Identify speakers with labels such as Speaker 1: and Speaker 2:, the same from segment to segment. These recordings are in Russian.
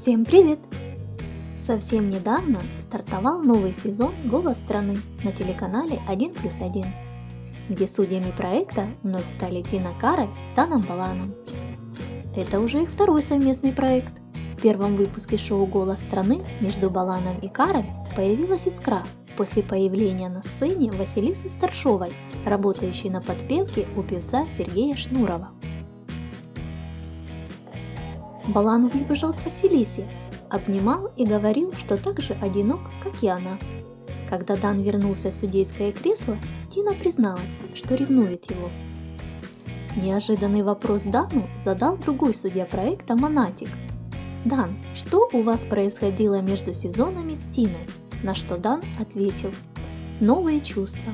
Speaker 1: Всем привет! Совсем недавно стартовал новый сезон «Голос страны» на телеканале 1 плюс 1, где судьями проекта вновь стали Тина Кароль с Даном Баланом. Это уже их второй совместный проект. В первом выпуске шоу «Голос страны» между Баланом и Кароль появилась искра после появления на сцене Василисы Старшовой, работающей на подпевке у певца Сергея Шнурова. Балан выбежал к Василисе, обнимал и говорил, что так же одинок, как и она. Когда Дан вернулся в судейское кресло, Тина призналась, что ревнует его. Неожиданный вопрос Дану задал другой судья проекта Монатик. «Дан, что у вас происходило между сезонами с Тиной?» На что Дан ответил «Новые чувства.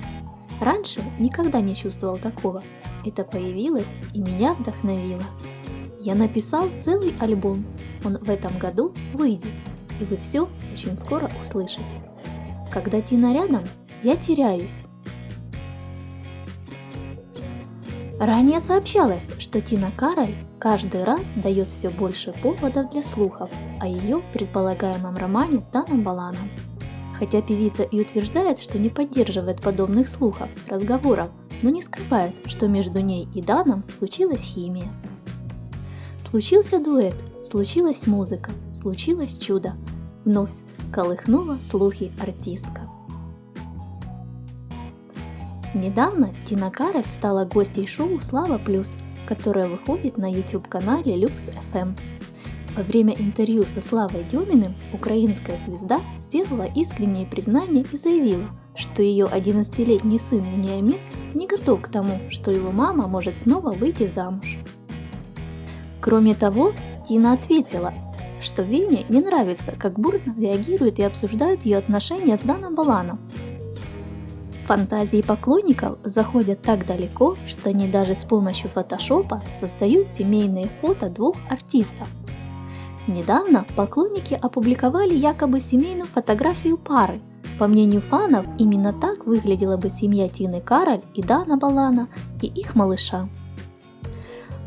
Speaker 1: Раньше никогда не чувствовал такого. Это появилось и меня вдохновило. Я написал целый альбом. Он в этом году выйдет, и вы все очень скоро услышите. Когда Тина рядом, я теряюсь. Ранее сообщалось, что Тина Кароль каждый раз дает все больше поводов для слухов о ее предполагаемом романе с Даном Баланом. Хотя певица и утверждает, что не поддерживает подобных слухов, разговоров, но не скрывает, что между ней и Даном случилась химия. Случился дуэт, случилась музыка, случилось чудо. Вновь колыхнула слухи артистка. Недавно Тина Кароль стала гостьей шоу «Слава Плюс», которое выходит на YouTube-канале Lux FM. Во время интервью со Славой Деминым украинская звезда сделала искреннее признание и заявила, что ее 11-летний сын Вениамин не готов к тому, что его мама может снова выйти замуж. Кроме того, Тина ответила, что Вене не нравится, как бурно реагируют и обсуждают ее отношения с Даном Баланом. Фантазии поклонников заходят так далеко, что они даже с помощью фотошопа создают семейные фото двух артистов. Недавно поклонники опубликовали якобы семейную фотографию пары. По мнению фанов, именно так выглядела бы семья Тины Кароль и Дана Балана и их малыша.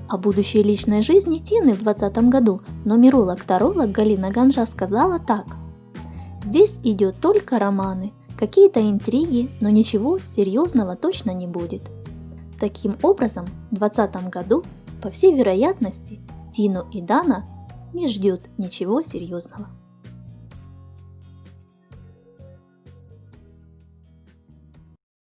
Speaker 1: О будущей личной жизни Тины в 2020 году нумеролог-таролог Галина Ганжа сказала так. Здесь идет только романы, какие-то интриги, но ничего серьезного точно не будет. Таким образом, в 2020 году, по всей вероятности, Тину и Дана не ждет ничего серьезного.